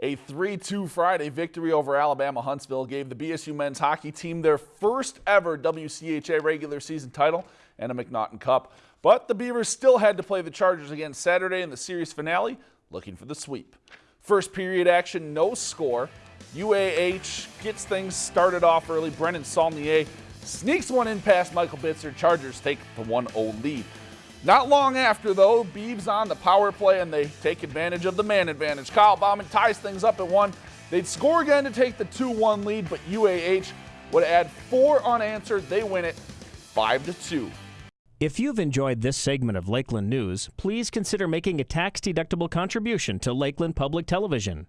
A 3-2 Friday victory over Alabama Huntsville gave the BSU men's hockey team their first ever WCHA regular season title and a MacNaughton Cup. But the Beavers still had to play the Chargers again Saturday in the series finale, looking for the sweep. First period action, no score. UAH gets things started off early. Brennan Saulnier sneaks one in past Michael Bitzer. Chargers take the 1-0 lead. Not long after, though, Beeves on the power play and they take advantage of the man advantage. Kyle Bauman ties things up at one. They'd score again to take the 2-1 lead, but UAH would add four unanswered. They win it 5 to 2. If you've enjoyed this segment of Lakeland News, please consider making a tax-deductible contribution to Lakeland Public Television.